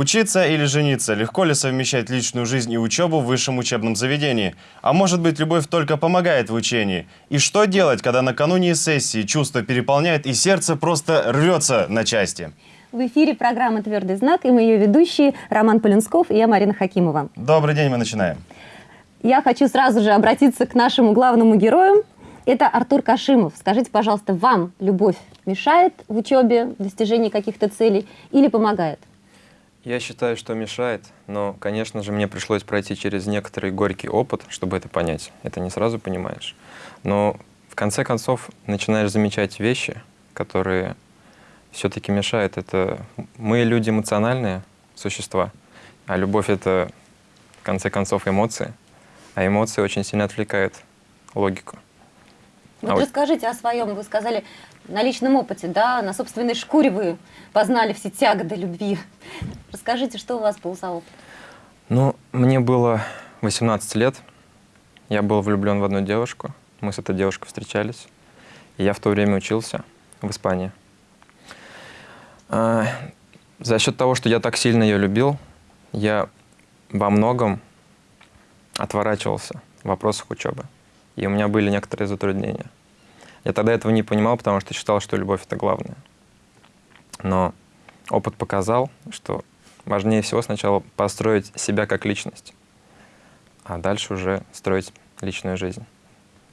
Учиться или жениться? Легко ли совмещать личную жизнь и учебу в высшем учебном заведении? А может быть, любовь только помогает в учении? И что делать, когда накануне сессии чувство переполняет и сердце просто рвется на части? В эфире программа «Твердый знак» и мы ее ведущие Роман Полинсков и я Марина Хакимова. Добрый день, мы начинаем. Я хочу сразу же обратиться к нашему главному герою. Это Артур Кашимов. Скажите, пожалуйста, вам любовь мешает в учебе, в достижении каких-то целей или помогает? Я считаю, что мешает, но, конечно же, мне пришлось пройти через некоторый горький опыт, чтобы это понять. Это не сразу понимаешь. Но в конце концов начинаешь замечать вещи, которые все-таки мешают. Это мы люди эмоциональные существа, а любовь — это, в конце концов, эмоции. А эмоции очень сильно отвлекают логику. Вот А вот- расскажите о своем, вы сказали, на личном опыте, да, на собственной шкуре вы познали все тяготы любви. Расскажите, что у вас был за опыт? Ну, мне было 18 лет. Я был влюблен в одну девушку. Мы с этой девушкой встречались. И я в то время учился в Испании. А, за счет того, что я так сильно ее любил, я во многом отворачивался в вопросах учебы. И у меня были некоторые затруднения. Я тогда этого не понимал, потому что считал, что любовь — это главное. Но опыт показал, что важнее всего сначала построить себя как личность, а дальше уже строить личную жизнь.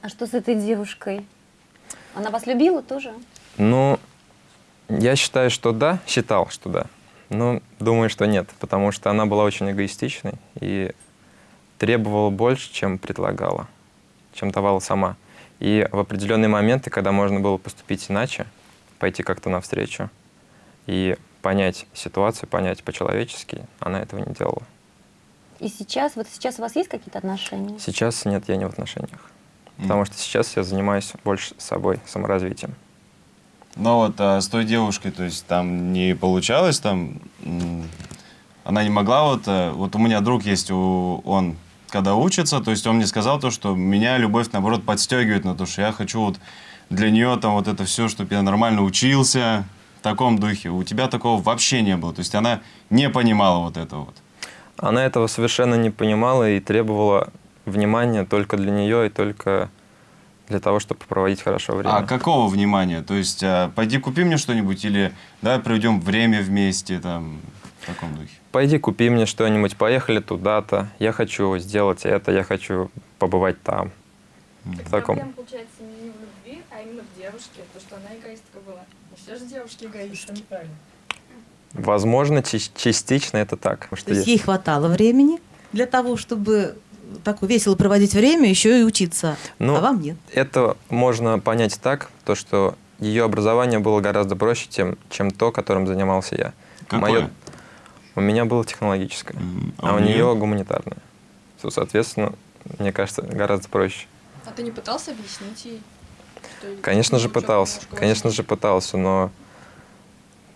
А что с этой девушкой? Она вас любила тоже? Ну, я считаю, что да, считал, что да, но думаю, что нет, потому что она была очень эгоистичной и требовала больше, чем предлагала, чем давала сама. И в определенные моменты, когда можно было поступить иначе, пойти как-то навстречу и понять ситуацию, понять по-человечески, она этого не делала. И сейчас, вот сейчас у вас есть какие-то отношения? Сейчас нет, я не в отношениях. Потому что сейчас я занимаюсь больше собой, саморазвитием. Но вот а, с той девушкой, то есть там не получалось, там она не могла вот, а, вот у меня друг есть, у, он когда учится, то есть он мне сказал то, что меня любовь наоборот подстегивает на то, что я хочу вот для нее там вот это все, чтобы я нормально учился, в таком духе. У тебя такого вообще не было, то есть она не понимала вот этого вот. Она этого совершенно не понимала и требовала внимания только для нее и только для того, чтобы проводить хорошо время. А какого внимания? То есть а, пойди купи мне что-нибудь или давай проведем время вместе там таком духе. Пойди купи мне что-нибудь, поехали туда-то, я хочу сделать это, я хочу побывать там. В таком. Проблема, получается, не в любви, а именно в девушке, то, что она эгоистка была. Не все же девушки эгоисты. Возможно, частично это так. Потому То что есть есть- ей хватало времени для того, чтобы так весело проводить время, еще и учиться. Ну, а вам нет. Это можно понять так, то, что ее образование было гораздо проще, тем, чем то, которым занимался я. Какое? Моё- у меня было технологическое, М, а, у нее гуманитарное. То, соответственно, мне кажется, гораздо проще. А ты не пытался объяснить ей? что Конечно же пытался, конечно же пытался, но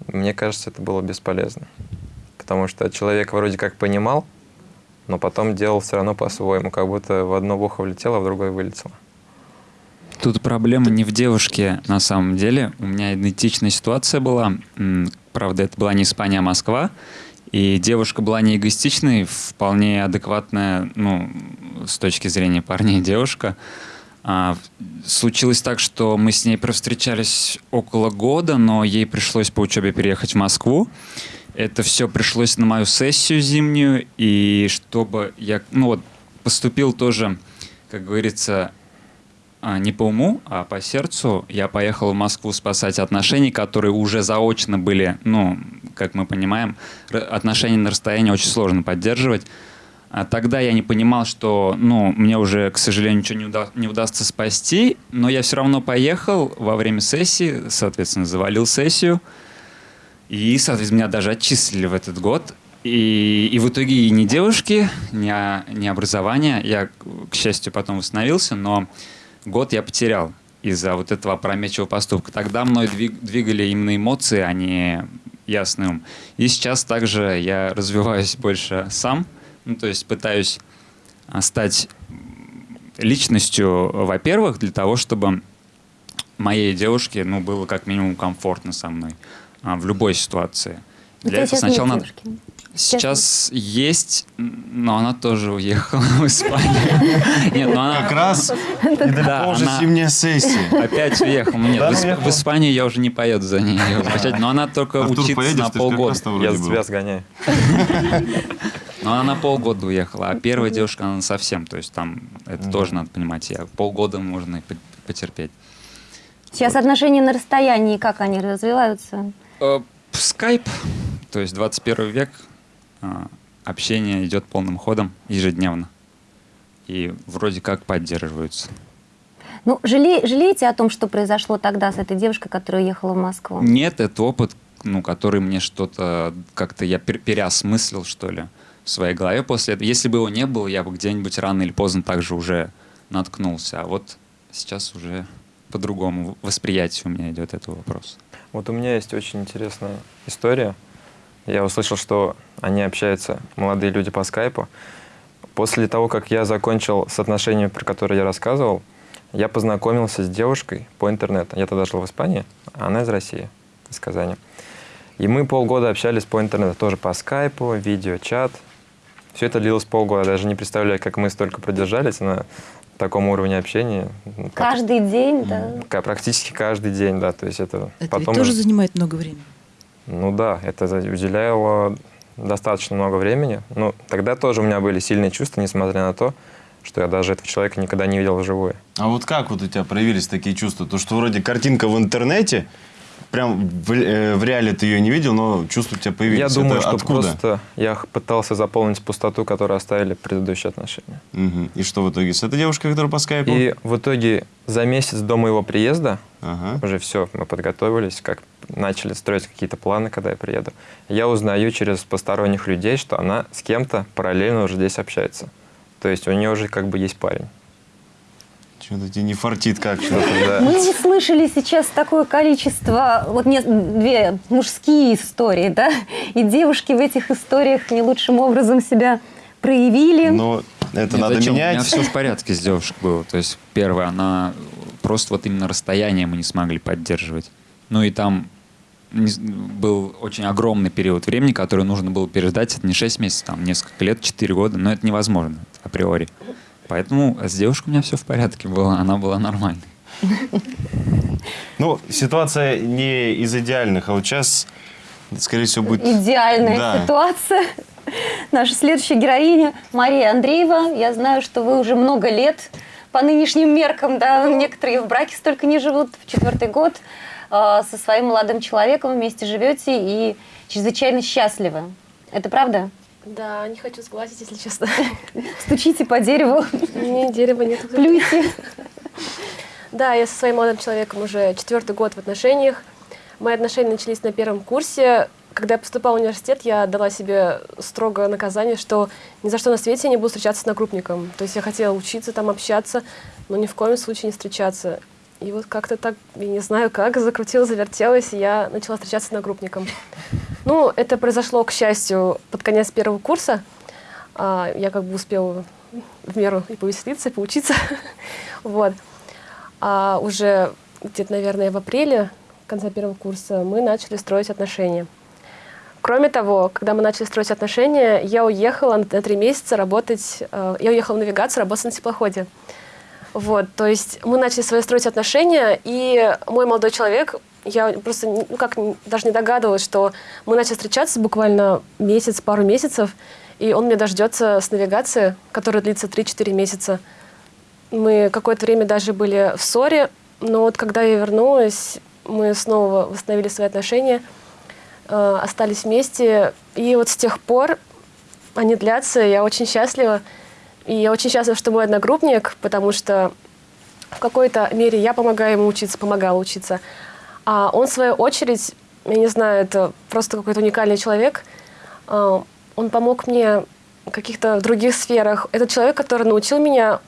мне кажется, это было бесполезно. Потому что человек вроде как понимал, но потом делал все равно по-своему, как будто в одно ухо влетело, а в другое вылетело. Тут проблема не в девушке на самом деле. У меня идентичная ситуация была. Правда, это была не Испания, а Москва. И девушка была не эгоистичной, вполне адекватная, ну, с точки зрения парней девушка. А, случилось так, что мы с ней провстречались около года, но ей пришлось по учебе переехать в Москву. Это все пришлось на мою сессию зимнюю, и чтобы я, ну вот, поступил тоже, как говорится, не по уму, а по сердцу. Я поехал в Москву спасать отношения, которые уже заочно были, ну, как мы понимаем, отношения на расстоянии очень сложно поддерживать. А тогда я не понимал, что, ну, мне уже, к сожалению, ничего не, уда- не удастся спасти, но я все равно поехал во время сессии, соответственно, завалил сессию, и, соответственно, меня даже отчислили в этот год. И, и в итоге и ни девушки, ни, а- ни образования. Я, к счастью, потом восстановился, но год я потерял из-за вот этого опрометчивого поступка. Тогда мной двиг- двигали именно эмоции, а не ясный ум. И сейчас также я развиваюсь больше сам, ну, то есть пытаюсь а, стать личностью, во-первых, для того, чтобы моей девушке, ну, было как минимум комфортно со мной а, в любой ситуации. У Для этого сначала надо... девушки. Сейчас есть, но она тоже уехала в Испанию. Нет, ну Как она раз недалеко Да, уже зимняя сессия. опять уехала. Нет, в, Испанию я уже не поеду за ней но она только учится на как полгода. Я за тебя сгоняю. Но она на полгода уехала, а первая девушка, она совсем, то есть там, это тоже надо понимать, я полгода можно и потерпеть. Сейчас отношения на расстоянии, как они развиваются? Э, Скайп, то есть 21 век, общение идет полным ходом ежедневно. И вроде как поддерживаются. Ну, жале- жалеете о том, что произошло тогда с этой девушкой, которая уехала в Москву? Нет, это опыт, ну, который мне что-то как-то я пер- переосмыслил, что ли, в своей голове после этого. Если бы его не было, я бы где-нибудь рано или поздно также уже наткнулся. А вот сейчас уже по-другому восприятие у меня идет этого вопроса. Вот у меня есть очень интересная история. Я услышал, что они общаются, молодые люди по скайпу. После того, как я закончил с отношениями, про которые я рассказывал, я познакомился с девушкой по интернету. Я тогда жил в Испании, а она из России, из Казани. И мы полгода общались по интернету, тоже по скайпу, видеочат. Все это длилось полгода. Даже не представляю, как мы столько продержались на таком уровне общения. Каждый день, да? Практически каждый день, да. То есть это Это потом ведь тоже занимает много времени. Ну да, это уделяло достаточно много времени. Ну, тогда тоже у меня были сильные чувства, несмотря на то, что я даже этого человека никогда не видел вживую. А вот как вот у тебя проявились такие чувства? То, что вроде картинка в интернете, прям в, э, в реале ты ее не видел, но чувства у тебя появились. я думаю, Это что откуда? просто я пытался заполнить пустоту, которую оставили предыдущие отношения. Мгм. И что в итоге? С этой девушкой, которая по скайпу? И в итоге за месяц до моего приезда Ага. уже все, мы подготовились, как начали строить какие-то планы, когда я приеду. Я узнаю через посторонних людей, что она с кем-то параллельно уже здесь общается. То есть у нее уже как бы есть парень. Что-то тебе не фартит как-то. Да. Мы услышали сейчас такое количество, вот не, две мужские истории, да, и девушки в этих историях не лучшим образом себя проявили. Но это Нет, надо зачем? У менять. меня все в порядке с девушкой было. То есть, первое, она просто вот именно расстояние мы не смогли поддерживать. Ну и там был очень огромный период времени, который нужно было переждать. Это не 6 месяцев, там несколько лет, 4 года, но это невозможно априори. Поэтому с девушкой у меня все в порядке было, она была нормальной. Ну, ситуация не из идеальных, а вот сейчас, скорее всего, будет... Идеальная Да. ситуация. Наша следующая героиня Мария Андреева. Я знаю, что вы уже много лет по нынешним меркам, да, некоторые в браке столько не живут, в четвертый год э, со своим молодым человеком вместе живете и чрезвычайно счастливы. Это правда? Да, не хочу сглазить, если честно. Стучите по дереву, Мне дерева нет. плюйте. Да, я со своим молодым человеком уже четвертый год в отношениях. Мои отношения начались на первом курсе. Когда я поступала в университет, я дала себе строгое наказание, что ни за что на свете я не буду встречаться с одногруппником. То есть я хотела учиться там, общаться, но ни в коем случае не встречаться. И вот как-то так, я не знаю как, закрутилась, завертелась, и я начала встречаться с одногруппником. Ну, это произошло, к счастью, под конец первого курса. А, Я как бы успела в меру и повеселиться, и поучиться. Вот. А уже где-то, наверное, в апреле, конце первого курса, мы начали строить отношения. Кроме того, когда мы начали строить отношения, я уехала на три месяца работать, э, я уехала в навигацию, работать на теплоходе. Вот, то есть мы начали свои строить отношения, и мой молодой человек, я просто ну, как даже не догадывалась, что мы начали встречаться буквально месяц, пару месяцев, и он меня дождется с навигации, которая длится 3-4 месяца. Мы какое-то время даже были в ссоре, но вот когда я вернулась, мы снова восстановили свои отношения, э, остались вместе, и вот с тех пор они длятся, я очень счастлива. И я очень счастлива, что мой одногруппник, потому что в какой-то мере я помогаю ему учиться, помогала учиться. А он, в свою очередь, я не знаю, это просто какой-то уникальный человек. А, Он помог мне в каких-то других сферах. Это человек, который научил меня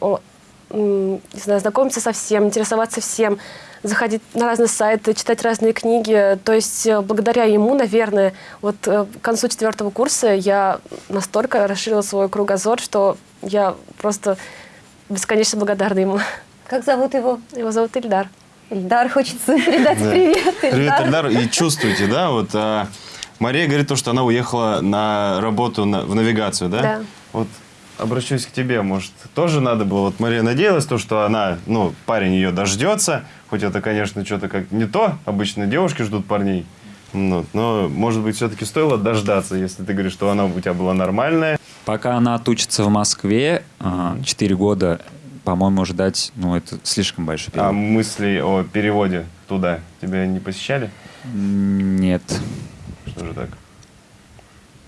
не знаю, знакомиться со всем, интересоваться всем, заходить на разные сайты, читать разные книги. То есть э, благодаря ему, наверное, вот э, к концу четвертого курса я настолько расширила свой кругозор, что я просто бесконечно благодарна ему. Как зовут его? Его зовут Ильдар. Ильдар, хочется передать Да. привет. Привет, Эльдар. И чувствуете, да, вот а, Мария говорит то, что она уехала на работу на- в навигацию, да? Да. Вот обращусь к тебе, может, тоже надо было, вот Мария надеялась, то, что она, ну, парень ее дождется, хоть это, конечно, что-то как не то, обычно девушки ждут парней, ну, но, может быть, все-таки стоило дождаться, если ты говоришь, что она у тебя была нормальная. Пока она отучится в Москве, 4 года, по-моему, ждать, ну, это слишком большой А период. мысли о переводе туда тебя не посещали? Нет. Что же так?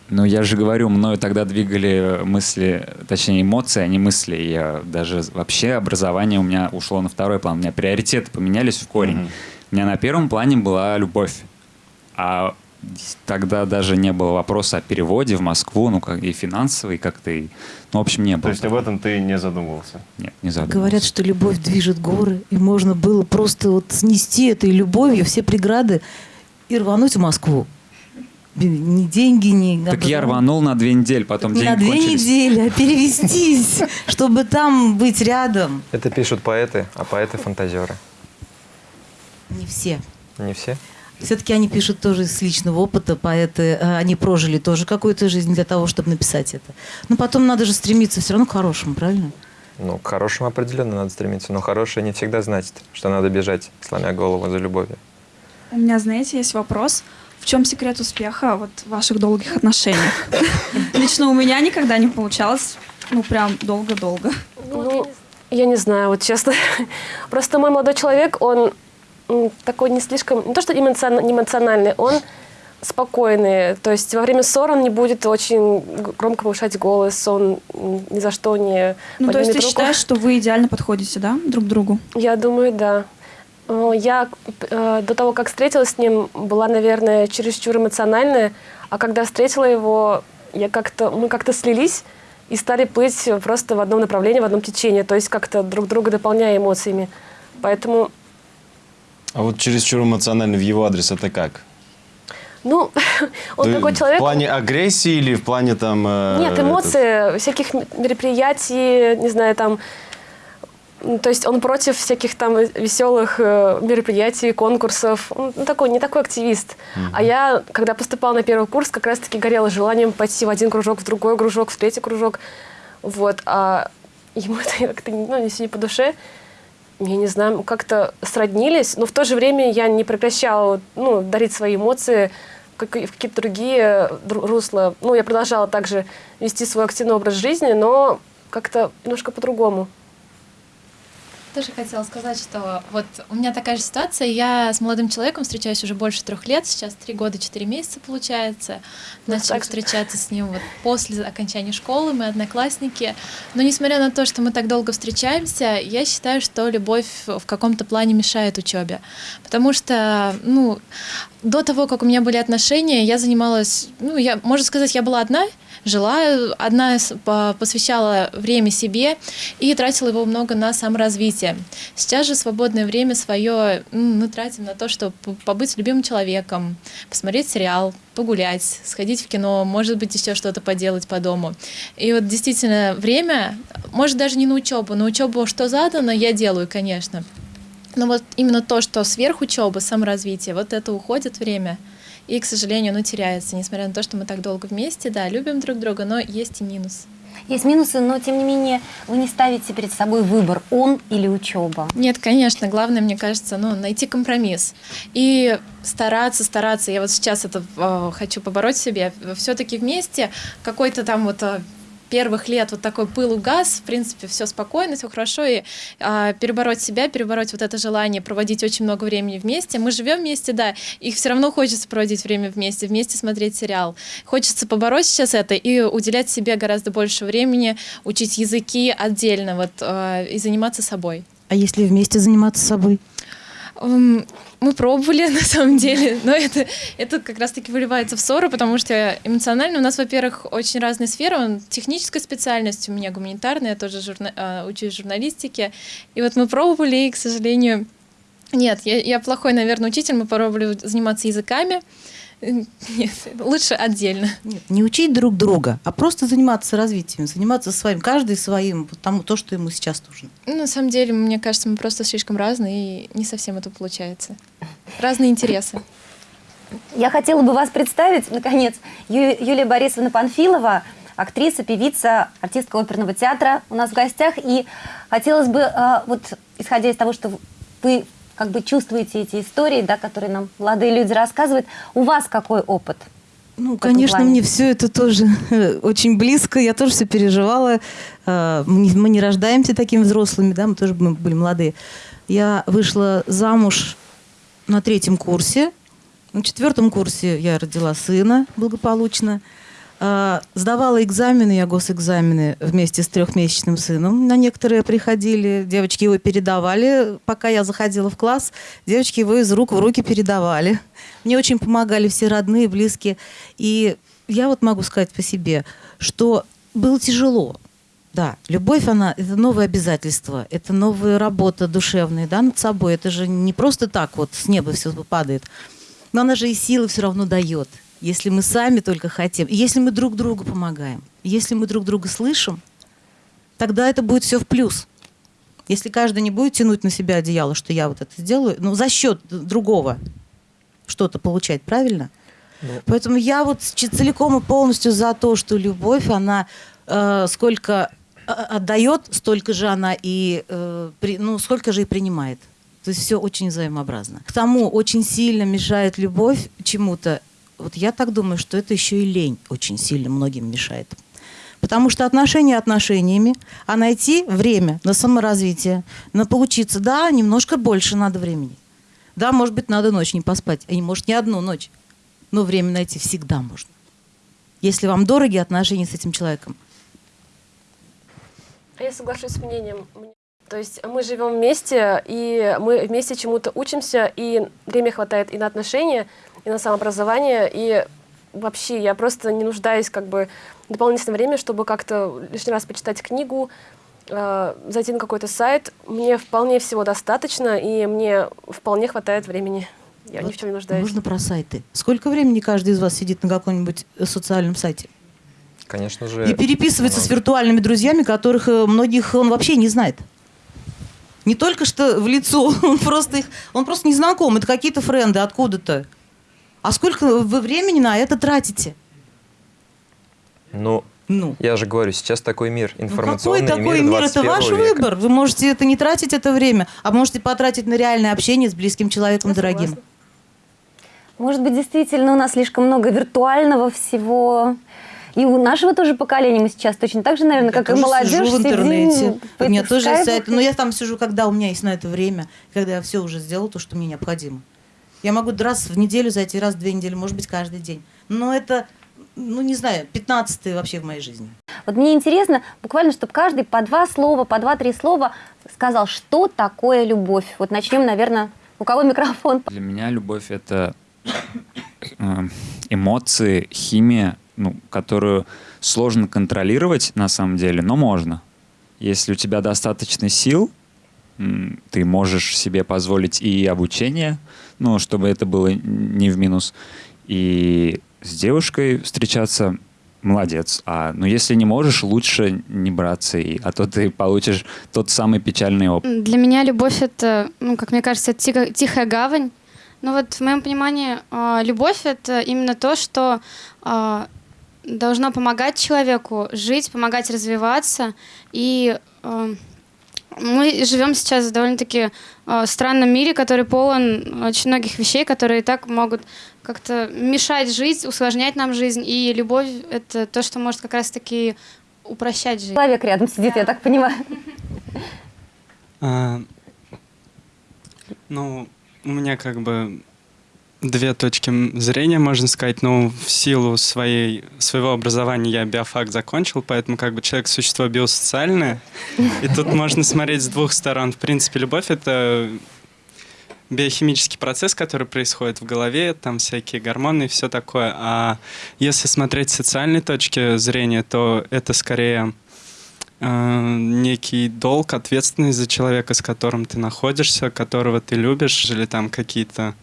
Ну, я же говорю, мною тогда двигали мысли, точнее, эмоции, а не мысли. Я даже вообще образование у меня ушло на второй план. У меня приоритеты поменялись в корень. Мгм. У меня на первом плане была любовь. А тогда даже не было вопроса о переводе в Москву, ну, как и финансовый, как-то и... Ну, в общем, не То было. есть об этом ты не задумывался? Нет, не задумывался. Говорят, что любовь движет горы, и можно было просто вот снести этой любовью все преграды и рвануть в Москву. Ни деньги, ни... Так я рванул на две недели, потом Не деньги на две кончились. недели, а перевестись, чтобы там быть рядом. Это пишут поэты, а поэты фантазеры. Не все. Не все? Все-таки они пишут тоже с личного опыта, поэты, э, они прожили тоже какую-то жизнь для того, чтобы написать это. Но потом надо же стремиться все равно к хорошему, правильно? Ну, к хорошему определенно надо стремиться, но хорошее не всегда значит, что надо бежать, сломя голову за любовью. У меня, знаете, есть вопрос. В чем секрет успеха вот, в ваших долгих отношениях? Лично у меня никогда не получалось, ну, прям долго-долго. Ну, я не знаю, вот честно. Просто мой молодой человек, он такой не слишком, не то что эмоциональный, он спокойный. То есть во время ссор он не будет очень громко повышать голос, он ни за что не Ну, то есть ты руку. считаешь, что вы идеально подходите, да, друг к другу? Я думаю, да. Э, Я э, до того, как встретилась с ним, была, наверное, чересчур эмоциональная, а когда встретила его, я как-то, мы как-то слились и стали плыть просто в одном направлении, в одном течении, то есть как-то друг друга дополняя эмоциями. Поэтому, А вот чересчур эмоционально в его адрес это как? ну, он такой человек... В плане агрессии или в плане там... э, Нет, этот- эмоции, всяких мероприятий, не знаю, там... То есть он против всяких там веселых э, мероприятий, конкурсов. Он такой, не такой активист. А я, когда поступала на первый курс, как раз-таки горела желанием пойти в один кружок, в другой кружок, в третий кружок. Вот. А ему это как-то ну, не сильно по душе. Я не знаю, как-то сроднились, но в то же время я не прекращала ну, дарить свои эмоции в какие-то другие дру- русла. Ну, я продолжала также вести свой активный образ жизни, но как-то немножко по-другому. Тоже хотела сказать, что вот у меня такая же ситуация. Я с молодым человеком встречаюсь уже больше трех лет, сейчас три года, четыре месяца получается. Ну, же. встречаться с ним вот после окончания школы, мы одноклассники. Но несмотря на то, что мы так долго встречаемся, я считаю, что любовь в каком-то плане мешает учебе. Потому что, ну, до того, как у меня были отношения, я занималась, ну, я, можно сказать, я была одна, жила, одна посвящала время себе и тратила его много на саморазвитие. Сейчас же свободное время свое мы тратим на то, чтобы побыть любимым человеком, посмотреть сериал, погулять, сходить в кино, может быть, еще что-то поделать по дому. И вот действительно время, может, даже не на учебу, на учебу, что задано, я делаю, конечно. Но вот именно то, что сверх учебы, саморазвитие, вот это уходит время. И, к сожалению, оно теряется, несмотря на то, что мы так долго вместе, да, любим друг друга, но есть и минус. Есть минусы, но тем не менее вы не ставите перед собой выбор, он или учеба. Нет, конечно, главное, мне кажется, ну, найти компромисс. И стараться, стараться. Я вот сейчас это э, хочу побороть в себе. Все-таки вместе какой-то там вот э, первых лет вот такой пыл угас, в принципе, все спокойно, все хорошо, и а, перебороть себя, перебороть вот это желание проводить очень много времени вместе. Мы живем вместе, да, и все равно хочется проводить время вместе, вместе смотреть сериал. Хочется побороть сейчас это и уделять себе гораздо больше времени, учить языки отдельно, вот, э, и заниматься собой. А если вместе заниматься собой? М, Мы пробовали, на самом деле, но это, это как раз-таки выливается в ссоры, потому что эмоционально у нас, во-первых, очень разные сферы. Техническая специальность, у меня гуманитарная, я тоже журна- а, учусь журналистике. И вот мы пробовали, и, к сожалению, нет, я, я плохой, наверное, учитель. Мы пробовали заниматься языками Нет, лучше отдельно. Нет, не учить друг друга, а просто заниматься развитием, заниматься своим, каждый своим, тому, то, что ему сейчас нужно. Ну, на самом деле, мне кажется, мы просто слишком разные, и не совсем это получается. Разные интересы. Я хотела бы вас представить, наконец, Ю- Юлия Борисовна Панфилова, актриса, певица, артистка оперного театра у нас в гостях. И хотелось бы, э, вот исходя из того, что вы как бы чувствуете эти истории, да, которые нам молодые люди рассказывают, у вас какой опыт? Ну, конечно, мне все это тоже э, очень близко. Я тоже все переживала. Э, Мы не, рождаемся такими взрослыми, да, мы тоже были молодые. Я вышла замуж на третьем курсе. На четвертом курсе я родила сына благополучно. Э, Сдавала экзамены, я госэкзамены вместе с трехмесячным сыном. На некоторые приходили, девочки его передавали. Пока я заходила в класс, девочки его из рук в руки передавали. Мне очень помогали все родные, близкие. И я вот могу сказать по себе, что было тяжело. Да, любовь, она, это новое обязательство, это новая работа душевная, да, над собой. Это же не просто так вот с неба все падает. Но она же и силы все равно дает, если мы сами только хотим. Если мы друг другу помогаем, если мы друг друга слышим, тогда это будет все в плюс. Если каждый не будет тянуть на себя одеяло, что я вот это сделаю, ну, за счет другого что-то получать, правильно? Поэтому я вот целиком и полностью за то, что любовь, она э, сколько э, отдает, столько же она и, э, при- ну, сколько же и принимает. То есть все очень взаимообразно. К тому очень сильно мешает любовь чему-то. Вот я так думаю, что это еще и лень очень сильно многим мешает. Потому что отношения отношениями, а найти время на саморазвитие, на поучиться, да, немножко больше надо времени. Да, может быть, надо ночь не поспать, а не может не одну ночь. Но время найти всегда можно. Если вам дороги отношения с этим человеком. А я соглашусь с мнением. Мне- То есть мы живем вместе, и мы вместе чему-то учимся, и время хватает и на отношения, и на самообразование, и вообще я просто не нуждаюсь как бы в дополнительное время, чтобы как-то лишний раз почитать книгу, э, зайти на какой-то сайт. Мне вполне всего достаточно, и мне вполне хватает времени. Я ни в чем не нуждаюсь. Нужно про сайты. Сколько времени каждый из вас сидит на каком-нибудь социальном сайте? Конечно же... И переписывается с виртуальными друзьями, которых э, многих он вообще не знает. Не только что в лицо, он просто их, он просто не знаком, это какие-то френды откуда-то. А сколько вы времени на это тратите? Ну, Ну, я же говорю, сейчас такой мир, ну информационный какой такой мир мир? Это 21 ваш века. выбор. Вы можете это не тратить это время, а можете потратить на реальное общение с близким человеком, Я дорогим. согласна. Может быть, действительно у нас слишком много виртуального всего. И у нашего тоже поколения мы сейчас точно так же, наверное, Я как и молодежь, сижу в интернете. в У меня тоже скайпах сайт. и- Но я там сижу, когда у меня есть на это время, когда я все уже сделала, то, что мне необходимо. Я могу раз в неделю зайти, раз в две недели, может быть, каждый день. Но это, ну, не знаю, 15 вообще в моей жизни. Вот мне интересно, буквально, чтобы каждый по два слова, по два-три слова сказал, что такое любовь. Вот начнем, наверное, у кого микрофон? Для меня любовь это э, эмоции, химия, ну, которую сложно контролировать на самом деле, но можно. Если у тебя достаточно сил, ты можешь себе позволить и обучение, ну, чтобы это было не в минус, и с девушкой встречаться молодец. А ну если не можешь, лучше не браться, и, а то ты получишь тот самый печальный опыт. Для меня любовь это, ну, как мне кажется, тихо- тихая гавань. Ну вот в моем понимании а, любовь это именно то, что а, должно помогать человеку жить, помогать развиваться. И а, мы живем сейчас в довольно-таки а, странном мире, который полон очень многих вещей, которые и так могут как-то мешать жить, усложнять нам жизнь. И любовь это то, что может как раз-таки упрощать жизнь. Человек рядом сидит, я так понимаю. А, ну, у меня как бы две точки зрения, можно сказать. Ну, в силу своей, своего образования я биофак закончил, поэтому как бы человек существо биосоциальное. И тут можно смотреть с двух сторон. В принципе, любовь — это биохимический процесс, который происходит в голове, там всякие гормоны и все такое. А если смотреть с социальной точки зрения, то это скорее э, некий долг, ответственность за человека, с которым ты находишься, которого ты любишь, или там какие-то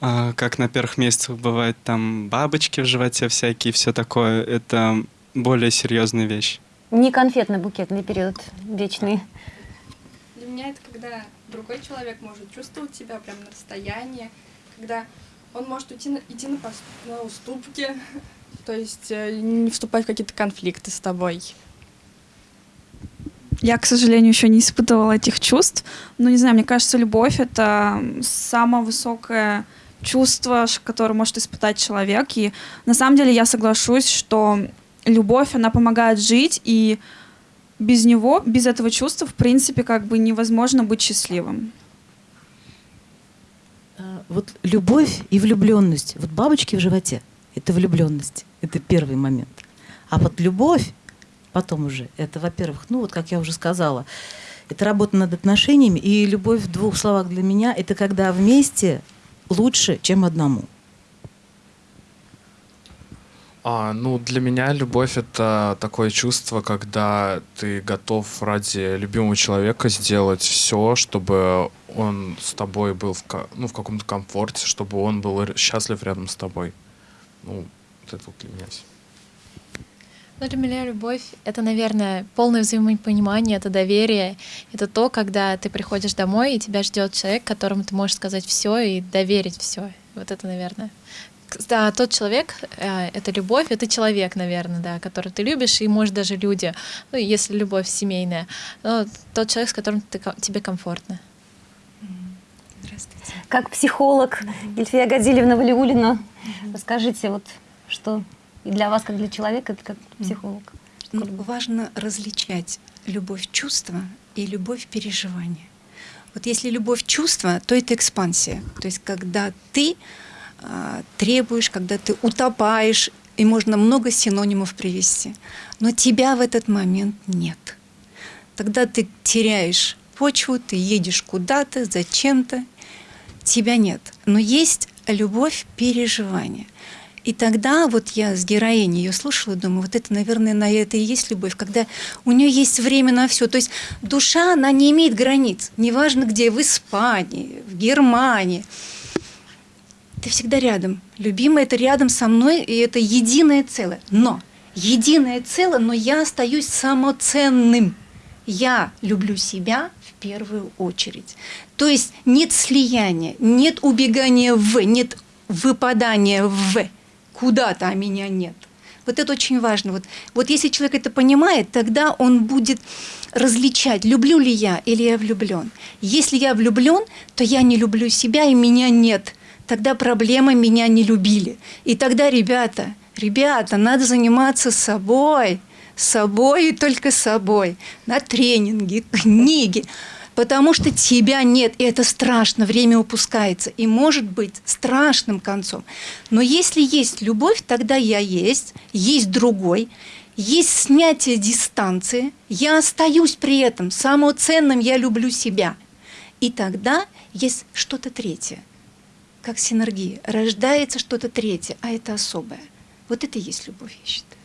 Как на первых месяцах бывает там бабочки в животе всякие, все такое. Это более серьезная вещь. Не конфетно-букетный период вечный. Для меня это когда другой человек может чувствовать тебя прям на расстоянии, когда он может уйти на, идти на, пос- на уступки, то есть э, не вступать в какие-то конфликты с тобой. Я, к сожалению, еще не испытывала этих чувств. Но не знаю, мне кажется, любовь это самое высокое чувство, которое может испытать человек. И на самом деле я соглашусь, что любовь, она помогает жить, и без него, без этого чувства, в принципе, как бы невозможно быть счастливым. А, Вот любовь и влюбленность. Вот бабочки в животе – это влюбленность. Это первый момент. А вот любовь потом уже, это, во-первых, ну вот как я уже сказала, это работа над отношениями. И любовь в двух словах для меня – это когда вместе лучше, чем одному. А, ну, для меня любовь — это такое чувство, когда ты готов ради любимого человека сделать все, чтобы он с тобой был в, ну, в каком-то комфорте, чтобы он был счастлив рядом с тобой. Ну, вот это вот для меня всё. Ну, для меня любовь — это, наверное, полное взаимопонимание, это доверие. Это то, когда ты приходишь домой, и тебя ждет человек, которому ты можешь сказать все и доверить все. Вот это, наверное. Да, тот человек э, — это любовь, это человек, наверное, да, которого ты любишь, и, может, даже люди, ну, если любовь семейная, но тот человек, с которым ты, тебе комфортно. Как психолог Ильфия Гадильевна Валиулина, расскажите, вот что и для вас, как для человека, как психолог. Ну, важно различать любовь чувства и любовь переживания. Вот если любовь чувства, то это экспансия. То есть когда ты а, требуешь, когда ты утопаешь, и можно много синонимов привести. Но тебя в этот момент нет. Тогда ты теряешь почву, ты едешь куда-то, зачем-то, тебя нет. Но есть любовь переживания. И тогда вот я с героиней ее слушала, думаю, вот это, наверное, на это и есть любовь, когда у нее есть время на все. То есть душа, она не имеет границ. Неважно где, в Испании, в Германии. Ты всегда рядом. Любимый это рядом со мной, и это единое целое. Но единое целое, но я остаюсь самоценным. Я люблю себя в первую очередь. То есть нет слияния, нет убегания в, нет выпадания в куда-то, а меня нет. Вот это очень важно. Вот, вот если человек это понимает, тогда он будет различать, люблю ли я или я влюблен. Если я влюблен, то я не люблю себя и меня нет. Тогда проблема меня не любили. И тогда, ребята, ребята, надо заниматься собой, собой и только собой. На тренинги, книги. Потому что тебя нет, и это страшно, время упускается. И может быть страшным концом. Но если есть любовь, тогда я есть, есть другой, есть снятие дистанции, я остаюсь при этом, самоценным я люблю себя. И тогда есть что-то третье, как синергия. Рождается что-то третье, а это особое. Вот это и есть любовь, я считаю.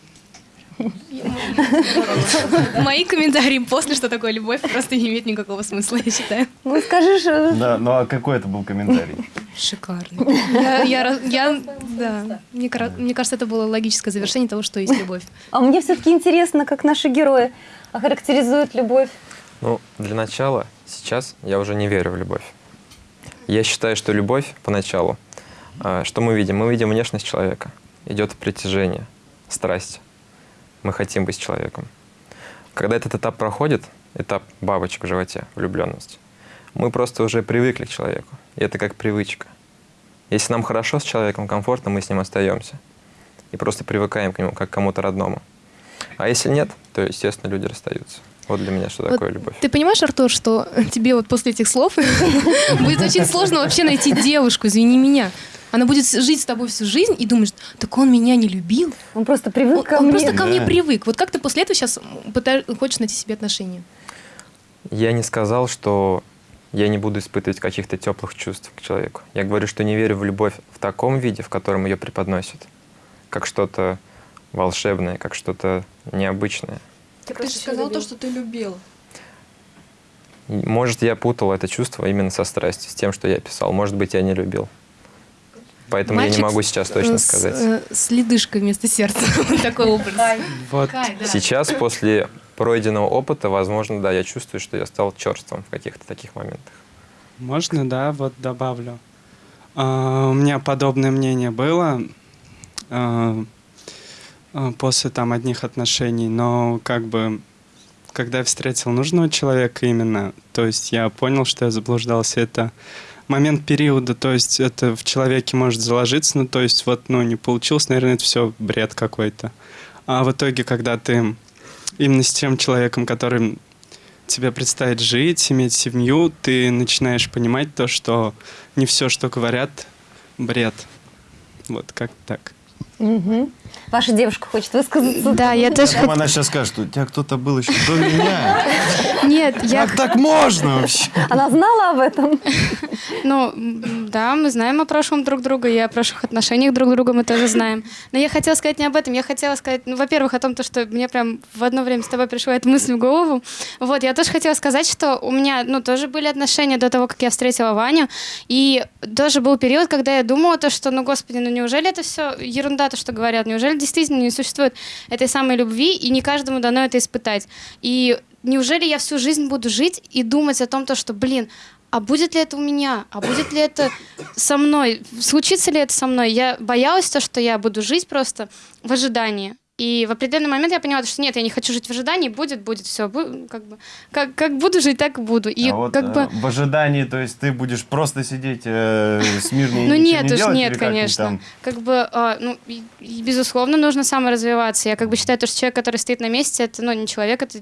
Мои комментарии после, что такое любовь, просто не имеют никакого смысла, я считаю. Ну, скажешь... Да, ну а какой это был комментарий? Шикарный. Я, я, я- да, мне, мне кажется, это было логическое завершение того, что есть любовь. А мне все-таки интересно, как наши герои охарактеризуют любовь. Ну, для начала, сейчас я уже не верю в любовь. Я считаю, что любовь поначалу, а, что мы видим? Мы видим внешность человека. Идет притяжение, страсть. Мы хотим быть с человеком. Когда этот этап проходит, этап бабочек в животе, влюбленность, мы просто уже привыкли к человеку. И это как привычка. Если нам хорошо с человеком, комфортно, мы с ним остаемся. И просто привыкаем к нему, как к кому-то родному. А если нет, то, естественно, люди расстаются. Вот для меня что Вот такое любовь. Ты понимаешь, Артур, что тебе вот после этих слов будет очень сложно вообще найти девушку, извини меня. Она будет жить с тобой всю жизнь и думаешь, так он меня не любил. Он просто привык он, ко он мне. просто ко мне Да. привык. Вот как ты после этого сейчас хочешь найти себе отношения? Я не сказал, что я не буду испытывать каких-то теплых чувств к человеку. Я говорю, что не верю в любовь в таком виде, в котором ее преподносят. Как что-то волшебное, как что-то необычное. Ты, же сказал то, что ты любил. Может, я путал это чувство именно со страстью, с тем, что я писал. Может быть, я не любил. Поэтому я не Мальчик могу сейчас точно с, сказать. э, С ледышкой вместо сердца. Вот такой образ. Вот. Сейчас, после пройденного опыта, возможно, да, я чувствую, что я стал черством в каких-то таких моментах. Можно, да, вот добавлю. А, у меня подобное мнение было а, а, после там одних отношений, но как бы когда я встретил нужного человека именно, то есть я понял, что я заблуждался, это момент периода, то есть это в человеке может заложиться, ну то есть вот, ну не получилось, наверное, это все бред какой-то. А в итоге, когда ты именно с тем человеком, которым тебе предстоит жить, иметь семью, ты начинаешь понимать то, что не все, что говорят, бред. Вот как так. Мгм. Ваша девушка хочет высказаться. Да, я тоже Прямо она сейчас скажет, что у тебя кто-то был еще до меня. Нет, я... Как так можно вообще? Она знала об этом? Ну, да, мы знаем о прошлом друг друга, и о прошлых отношениях друг друга мы тоже знаем. Но я хотела сказать не об этом, я хотела сказать, ну, во-первых, о том, то, что мне прям в одно время с тобой пришла эта мысль в голову. Вот, я тоже хотела сказать, что у меня, ну, тоже были отношения до того, как я встретила Ваню, и тоже был период, когда я думала то, что, ну, господи, ну, неужели это все ерунда, то, что говорят, неужели действительно не существует этой самой любви, и не каждому дано это испытать. И неужели я всю жизнь буду жить и думать о том, то, что, блин, а будет ли это у меня? А будет ли это со мной? Случится ли это со мной? Я боялась то, что я буду жить просто в ожидании. И в определенный момент я поняла, что нет, я не хочу жить в ожидании, будет, будет, все, как бы, как, как буду жить, так и буду. И А вот как э, бы, в ожидании, то есть ты будешь просто сидеть э, смирно и ну нет не уж, делать, нет, как-нибудь конечно. там? Как бы, а, ну, и- и, безусловно, нужно саморазвиваться. Я как бы считаю, то, что человек, который стоит на месте, это, ну, не человек, это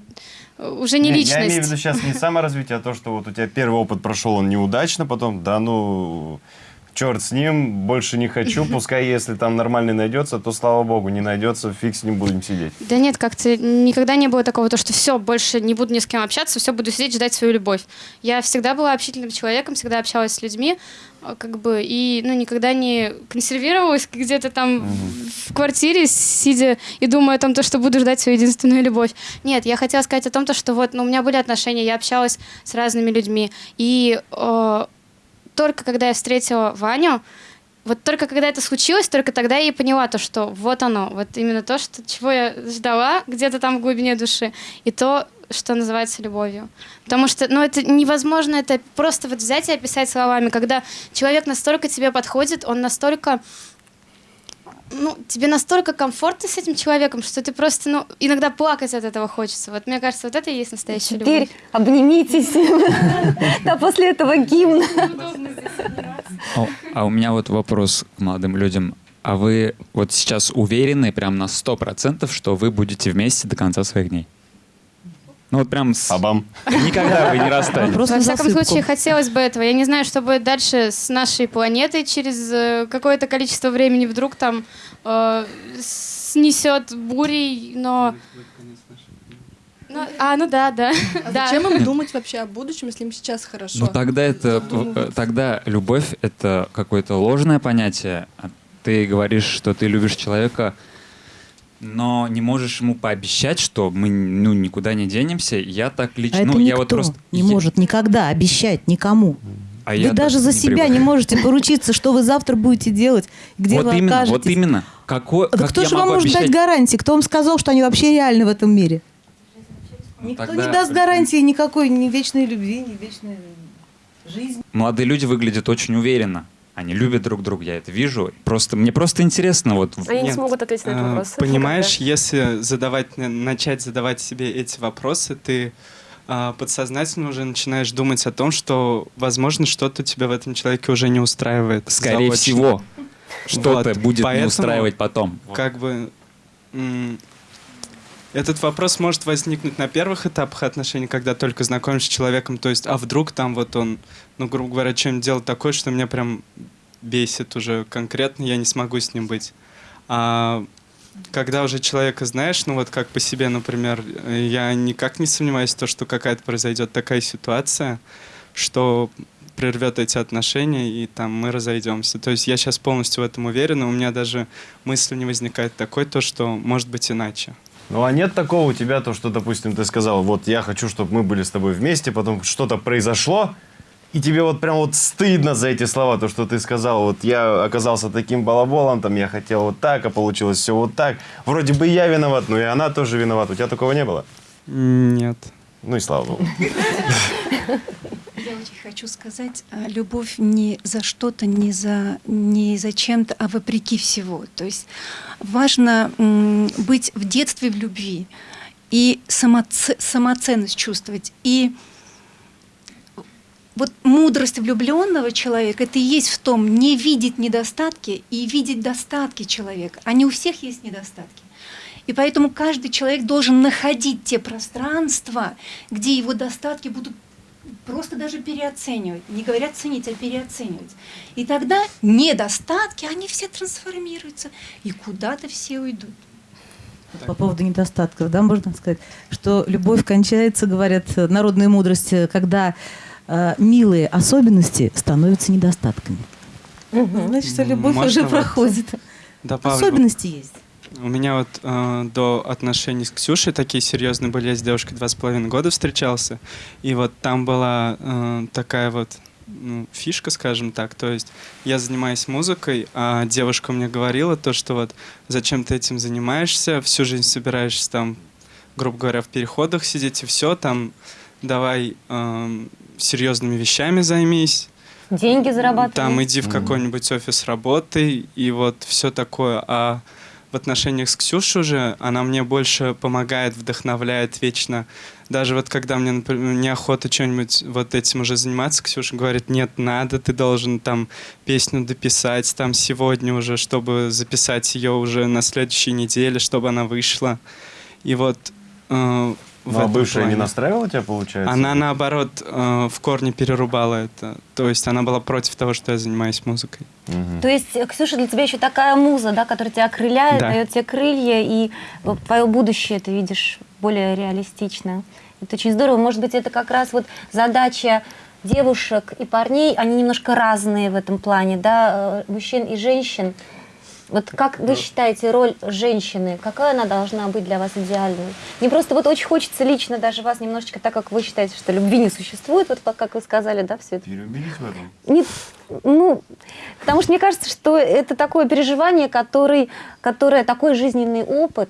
э, уже не, Не, личность. Я имею в виду сейчас не саморазвитие, а то, что вот у тебя первый опыт прошел, он неудачно, потом, да ну, черт с ним, больше не хочу, пускай если там нормальный найдется, то слава богу, не найдется, фиг с ним будем сидеть. Да нет, как-то никогда не было такого, то, что все, больше не буду ни с кем общаться, все, буду сидеть, ждать свою любовь. Я всегда была общительным человеком, всегда общалась с людьми, а, как бы, и, ну, никогда не консервировалась где-то там в квартире, сидя и думая о том, то, что буду ждать свою единственную любовь. Нет, я хотела сказать о том, то, что вот, ну, у меня были отношения, я общалась с разными людьми, и э, только когда я встретила Ваню, вот только когда это случилось, только тогда я и поняла то, что вот оно, вот именно то, что, чего я ждала где-то там в глубине души, и то, что называется любовью. Потому что, ну, это невозможно, это просто вот взять и описать словами, когда человек настолько тебе подходит, он настолько ну, тебе настолько комфортно с этим человеком, что ты просто, ну, иногда плакать от этого хочется. Вот мне кажется, вот это и есть настоящая Теперь любовь. обнимитесь. Да, после этого гимна. О, А у меня вот вопрос к молодым людям. А вы вот сейчас уверены прям на 100%, что вы будете вместе до конца своих дней? Ну вот прям с... Абам. Никогда вы не расстанетесь. Во всяком случае, хотелось бы этого. Я не знаю, что будет дальше с нашей планетой через э, какое-то количество времени вдруг там э, снесет бурей, но... Ну, а, ну да, да. А да. зачем им думать вообще о будущем, если им сейчас хорошо? Ну тогда это, э, тогда любовь это какое-то ложное понятие. А Ты говоришь, что ты любишь человека, но не можешь ему пообещать, что мы ну никуда не денемся. Я так А лично, это ну никто я вот просто не может никогда обещать никому. А вы я даже за не себя привык. не можете поручиться, что вы завтра будете делать, где вот вы именно, окажетесь. вот именно. Какой, Да как кто я же вам может обещать? дать гарантии? Кто вам сказал, что они вообще реальны в этом мире? Никто Тогда- не даст гарантии никакой ни вечной любви, ни вечной жизни. Молодые люди выглядят очень уверенно. Они любят друг друга, я это вижу. Просто мне просто интересно вот. Они не Нет, смогут ответить на этот а, вопрос. Понимаешь, если задавать, на- начать задавать себе эти вопросы, ты а, подсознательно уже начинаешь думать о том, что, возможно, что-то тебя в этом человеке уже не устраивает. Скорее заочно. всего, что-то будет не поэтому устраивать потом. Как бы этот вопрос может возникнуть на первых этапах отношений, когда только знакомишься с человеком, то есть, а вдруг там вот он, ну, грубо говоря, чем делает такое, что меня прям бесит уже конкретно, я не смогу с ним быть. А когда уже человека знаешь, ну вот как по себе, например, я никак не сомневаюсь в том, что какая-то произойдет такая ситуация, что прервет эти отношения, и там мы разойдемся. То есть я сейчас полностью в этом уверен, и у меня даже мысли не возникает такой, то, что может быть иначе. Ну а нет такого у тебя, то, что, допустим, ты сказал, вот я хочу, чтобы мы были с тобой вместе, потом что-то произошло, и тебе вот прям вот стыдно за эти слова, то, что ты сказал, вот я оказался таким балаболом, там я хотел вот так, а получилось все вот так. Вроде бы я виноват, но и она тоже виновата. У тебя такого не было? Нет. Ну и слава богу. Я очень хочу сказать, а, любовь не за что-то, не за, не за чем-то, а вопреки всего. То есть важно быть в детстве в любви и самоце- самоценность чувствовать. И вот мудрость влюбленного человека это и есть в том, не видеть недостатки и видеть достатки человека. А не у всех есть недостатки. И поэтому каждый человек должен находить те пространства, где его достатки будут просто даже переоценивать. Не говорят ценить, а переоценивать. И тогда недостатки, они все трансформируются, и куда-то все уйдут. По поводу недостатков, да, можно сказать, что любовь кончается, говорят, народная мудрость, э, когда э, милые особенности становятся недостатками. Значит, что любовь Можно уже проходит. добавлю? Особенности есть. У меня вот э, до отношений с Ксюшей такие серьезные были. Я с девушкой два с половиной года встречался. И вот там была э, такая вот ну, фишка, скажем так. То есть я занимаюсь музыкой, а девушка мне говорила то, что вот зачем ты этим занимаешься, всю жизнь собираешься там, грубо говоря, в переходах сидеть и все, там давай э, серьезными вещами займись. Деньги зарабатывать. Там иди в какой-нибудь офис работай, и вот все такое. А в отношениях с Ксюшей уже она мне больше помогает, вдохновляет вечно. Даже вот когда мне, например, неохота что-нибудь вот этим уже заниматься, Ксюша говорит, нет, надо, ты должен там песню дописать там сегодня уже, чтобы записать ее уже на следующей неделе, чтобы она вышла. И вот э, Ну, а бывшая не плане. настраивала тебя, получается? Она наоборот э, в корне перерубала это. То есть она была против того, что я занимаюсь музыкой. То есть, э, Ксюша, для тебя еще такая муза, да, которая тебя окрыляет, Да. дает тебе крылья, и вот твое будущее ты видишь более реалистично. Это очень здорово. Может быть, это как раз вот задача девушек и парней, они немножко разные в этом плане, да, э, мужчин и женщин. Вот как вы считаете роль женщины, какая она должна быть для вас идеальной? Мне просто вот очень хочется лично даже вас немножечко, так как вы считаете, что любви не существует, вот как вы сказали, да, все это Переубедить в этом? не, ну, потому что мне кажется, что это такое переживание, который, которое такой жизненный опыт,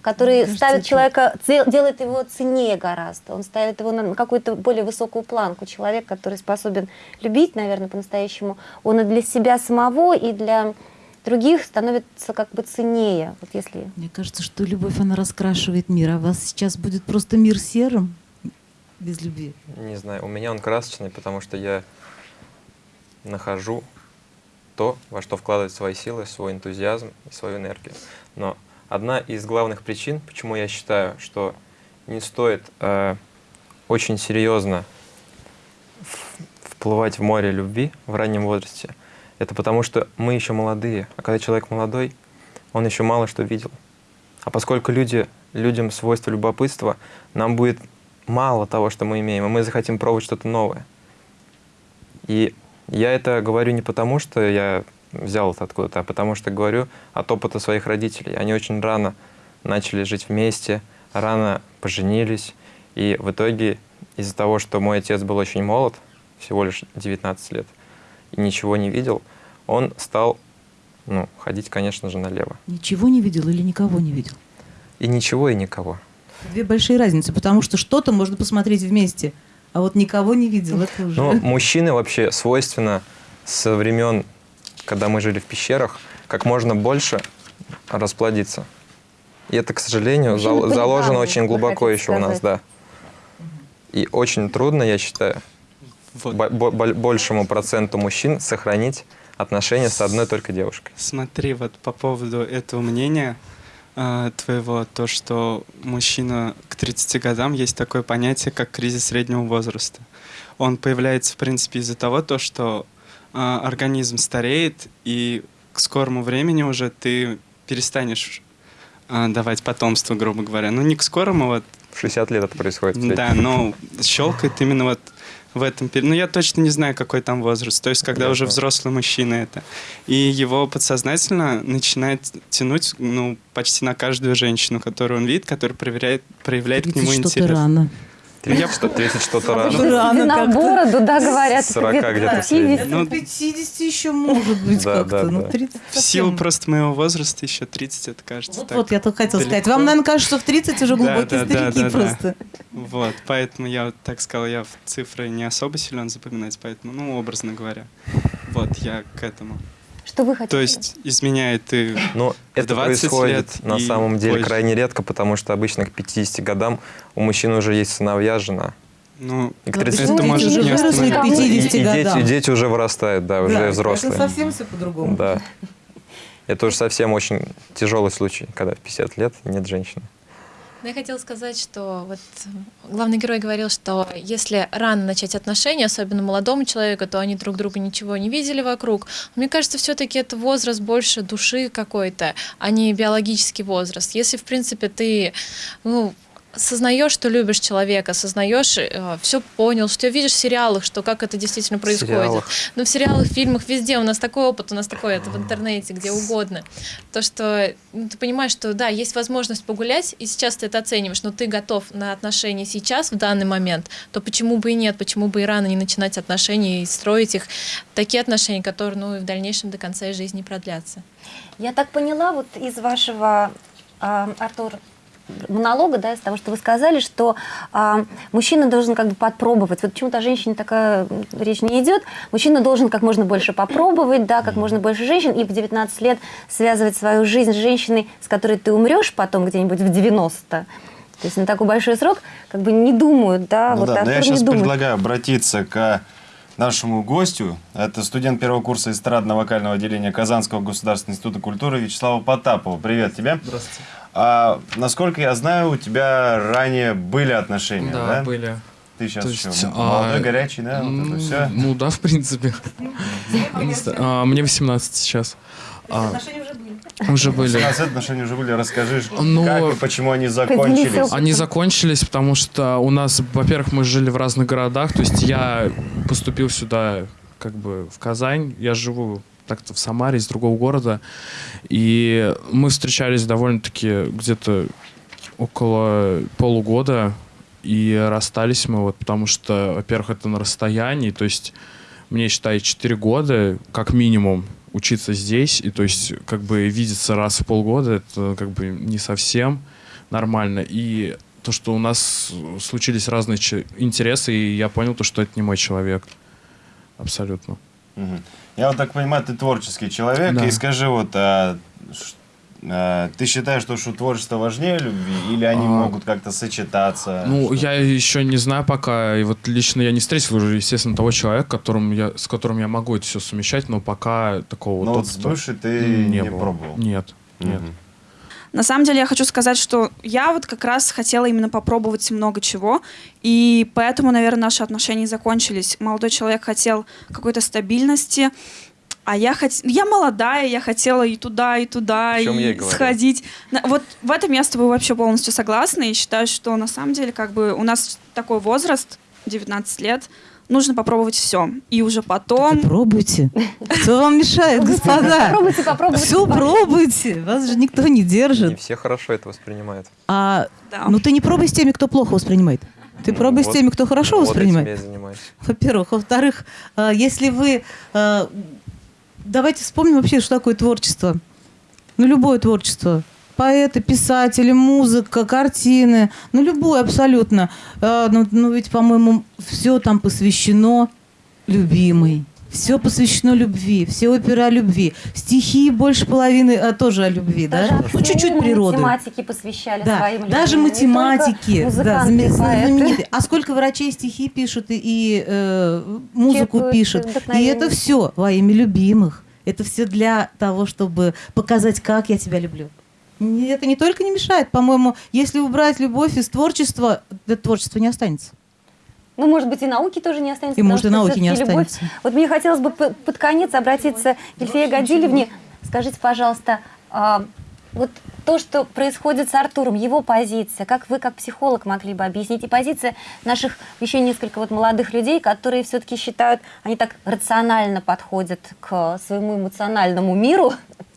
который кажется, ставит человека, де- делает его ценнее гораздо. Он ставит его на какую-то более высокую планку. Человек, который способен любить, наверное, по-настоящему, он и для себя самого, и для других становится как бы ценнее. Вот если Мне кажется, что любовь, она раскрашивает мир, а у вас сейчас будет просто мир серым без любви. Не знаю, у меня он красочный, потому что я нахожу то, во что вкладывать свои силы, свой энтузиазм и свою энергию. Но одна из главных причин, почему я считаю, что не стоит э, очень серьезно вплывать в море любви в раннем возрасте, это потому что мы еще молодые, а когда человек молодой, он еще мало что видел. А поскольку люди, людям свойство любопытства, нам будет мало того, что мы имеем, и мы захотим пробовать что-то новое. И я это говорю не потому, что я взял это откуда-то, а потому что говорю от опыта своих родителей. Они очень рано начали жить вместе, рано поженились, и в итоге из-за того, что мой отец был очень молод, всего лишь 19 лет, и ничего не видел, он стал ну, ходить, конечно же, налево. Ничего не видел или никого не видел? И ничего, и никого. Две большие разницы, потому что что-то можно посмотреть вместе, а вот никого не видел. Это уже... Ну, мужчины вообще свойственно со времен, когда мы жили в пещерах, как можно больше расплодиться. И это, к сожалению, зал- заложено очень глубоко еще у нас, да. И очень трудно, я считаю, бо- большему проценту мужчин сохранить отношения с одной только девушкой. Смотри, вот по поводу этого мнения э, твоего, то, что мужчина к 30 годам есть такое понятие, как кризис среднего возраста. Он появляется, в принципе, из-за того, то, что э, организм стареет, и к скорому времени уже ты перестанешь э, давать потомство, грубо говоря. Ну, не к скорому, вот В 60 лет это происходит. да, но щелкает именно вот в этом периоде. Ну, я точно не знаю, какой там возраст. То есть, когда Ясно. уже взрослый мужчина это. И его подсознательно начинает тянуть, ну, почти на каждую женщину, которую он видит, которая проверяет, проявляет к нему 30 что-то интерес. рано. 30, что, 30 что-то рано. В бороду, да, говорят. 40 где-то где-то 50. средний. Ну, 50 еще может быть как-то. ну, да. 30 В силу просто моего возраста еще 30, это кажется Вот, так вот, я только хотела сказать. Вам, наверное, кажется, что в 30 уже глубокие старики просто. Вот, поэтому я так сказал, я в цифры не особо силен запоминать, поэтому, ну, образно говоря. Вот, я к этому. Что вы хотите? То есть изменяет Но в это 20 происходит лет на самом деле позже. крайне редко, потому что обычно к 50 годам у мужчин уже есть сыновья, жена. Ну, И к Ну, 30 дети это может уже не выросли к. И- и 50 дети, и дети уже вырастают, да, уже Да, взрослые. Это совсем все по-другому. Да. Это уже совсем очень тяжелый случай, когда в 50 лет нет женщины. Ну, Я хотела сказать, что вот главный герой говорил, что если рано начать отношения, особенно молодому человеку, то они друг друга ничего не видели вокруг. Мне кажется, все-таки это возраст больше души какой-то, а не биологический возраст. Если, в принципе, ты ну, сознаешь, что любишь человека, сознаешь, все понял, что видишь в сериалах, что как это действительно происходит. сериалах. Ну, в сериалах, в фильмах, везде у нас такой опыт, у нас такой это в интернете, где угодно. То, что ну, ты понимаешь, что да, есть возможность погулять, и сейчас ты это оцениваешь, но ты готов на отношения сейчас, в данный момент, то почему бы и нет, почему бы и рано не начинать отношения и строить их, такие отношения, которые ну, и в дальнейшем до конца жизни продлятся. Я так поняла вот из вашего, а, Артур, монолога, да, из того, что вы сказали, что а, мужчина должен как бы подпробовать. Вот почему-то о женщине такая речь не идет. Мужчина должен как можно больше попробовать, да, как можно больше женщин, и в 19 лет связывать свою жизнь с женщиной, с которой ты умрешь потом где-нибудь в 90. То есть на такой большой срок как бы не думают, да, Ну вот да, но я сейчас думает. предлагаю обратиться к нашему гостю. Это студент первого курса эстрадно-вокального отделения Казанского государственного института культуры Вячеслава Потапова. Привет тебе. Здравствуйте. А, насколько я знаю, у тебя ранее были отношения, да? Да, были. Ты сейчас То еще есть, молодой, а, горячий, да? Вот это все. Ну да, в принципе. А, Мне 18 сейчас. А, Отношения уже были. Уже были. 17 отношения уже были. Расскажи, Ну, как и почему они закончились. Они закончились, потому что у нас, во-первых, мы жили в разных городах. То есть я поступил сюда как бы в Казань. Я живу так-то в Самаре, из другого города. И мы встречались довольно-таки где-то около полугода. И расстались мы вот потому что, во-первых, это на расстоянии. То есть мне, считай, 4 года как минимум учиться здесь. И то есть как бы видеться раз в полгода, это как бы не совсем нормально. И то, что у нас случились разные интересы, и я понял то, что это не мой человек. Абсолютно. Мгм. Я вот так понимаю, ты творческий человек. Да. И скажи, вот, а, а, ты считаешь, что, что творчество важнее любви? Или они А, могут как-то сочетаться? Ну, Что- я еще не знаю пока. И вот лично я не встретил уже, естественно, того человека, которым я, с которым я могу это все совмещать, но пока такого Но вот вот с бывшей ты не было. пробовал? Нет, нет. Мгм. На самом деле я хочу сказать, что я вот как раз хотела именно попробовать много чего, и поэтому, наверное, наши отношения закончились. Молодой человек хотел какой-то стабильности, а я хот... я молодая, я хотела и туда, и туда, и сходить. Вот в этом я с тобой вообще полностью согласна и считаю, что на самом деле как бы у нас такой возраст, 19 лет, нужно попробовать все. И уже потом... Пробуйте. Кто вам мешает, господа? Попробуйте, попробуйте. Все пробуйте. Вас же никто не Не держит. все хорошо это воспринимают. А, Да. ну ты не пробуй с теми, кто плохо воспринимает. Ты Ну, пробуй с теми, кто хорошо вот этим воспринимает. я и занимаюсь. Во-первых. Во-вторых, э, если вы... э, Давайте вспомним вообще, что такое творчество. Ну, любое творчество. Поэты, писатели, музыка, картины. Ну, любое абсолютно. Э, Ну, ну, ведь, по-моему, все там посвящено любимой. Все посвящено любви, все оперы о любви. Стихи больше половины а, тоже о любви, Даже да? Ну, чуть-чуть природы. математики посвящали Да, своим даже людям, только математики, да, знаменитые. А сколько врачей стихи пишут и, и, э, музыку Черпают пишут. И это все во имя любимых. Это все для того, чтобы показать, как я тебя люблю. Это не только не мешает, по-моему, если убрать любовь из творчества, это творчество не останется. Ну, может быть, и науки тоже не останется. И, может, и науки не всё-таки любовь- останется. Вот мне хотелось бы под конец обратиться к Ильфее Гадилевне. Скажите, пожалуйста, а, вот то, что происходит с Артуром, его позиция, как вы, как психолог, могли бы объяснить, и позиция наших еще несколько вот молодых людей, которые все-таки считают, они так рационально подходят к своему эмоциональному миру,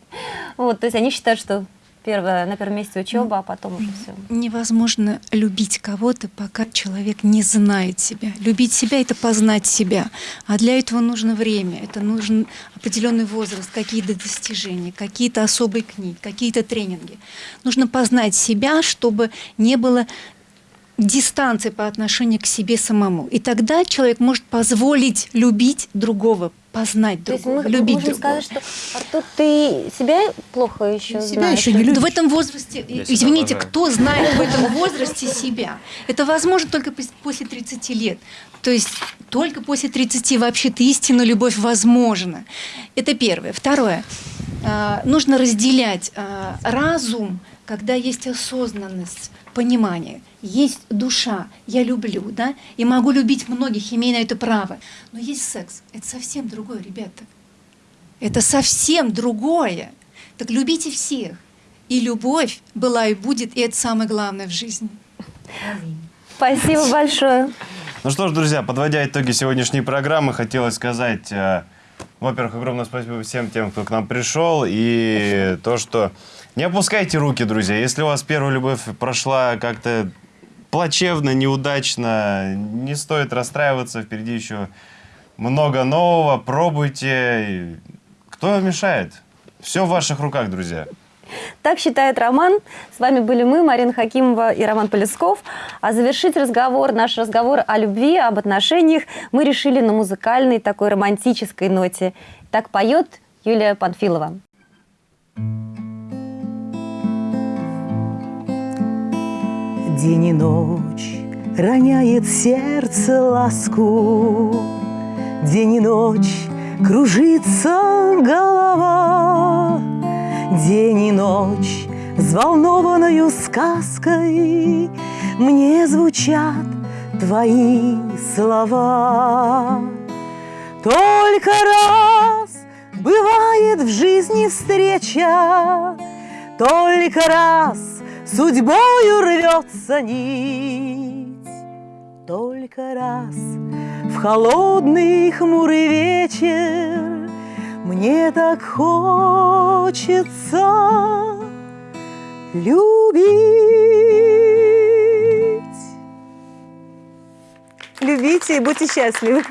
вот, то есть они считают, что Первое, на первом месте учеба, а потом уже все. Невозможно любить кого-то, пока человек не знает себя. Любить себя — это познать себя. А для этого нужно время, это нужен определенный возраст, какие-то достижения, какие-то особые книги, какие-то тренинги. Нужно познать себя, чтобы не было дистанции по отношению к себе самому. И тогда человек может позволить любить другого, познать То другого, мы любить можем другого. сказать, что Артур, ты себя плохо еще Себя знаешь. еще не любишь. В этом возрасте, Я извините, кто знает в этом возрасте себя? Это возможно только пос- после 30 лет. То есть только после 30 вообще-то истинная любовь возможна. Это первое. Второе. А, Нужно разделять а, разум, когда есть осознанность, понимание. Есть душа, я люблю, да, и могу любить многих, имея на это право. Но есть секс. Это совсем другое, ребята. Это совсем другое. Так любите всех. И любовь была и будет, и это самое главное в жизни. Спасибо большое. Ну что ж, друзья, подводя итоги сегодняшней программы, хотелось сказать, э, во-первых, огромное спасибо всем тем, кто к нам пришел, и то, что не опускайте руки, друзья. Если у вас первая любовь прошла как-то плачевно, неудачно, не стоит расстраиваться, впереди еще много нового, пробуйте. Кто вам мешает? Все в ваших руках, друзья. Так считает Роман. С вами были мы, Марина Хакимова и Роман Полесков. А завершить разговор, наш разговор о любви, об отношениях мы решили на музыкальной такой романтической ноте. Так поет Юлия Панфилова. День и ночь роняет сердце ласку, День и ночь кружится голова, День и ночь взволнованную сказкой Мне звучат твои слова. Только раз бывает в жизни встреча, Только раз судьбою рвется нить, Только раз в холодный хмурый вечер Мне так хочется любить. Любите и будьте счастливы.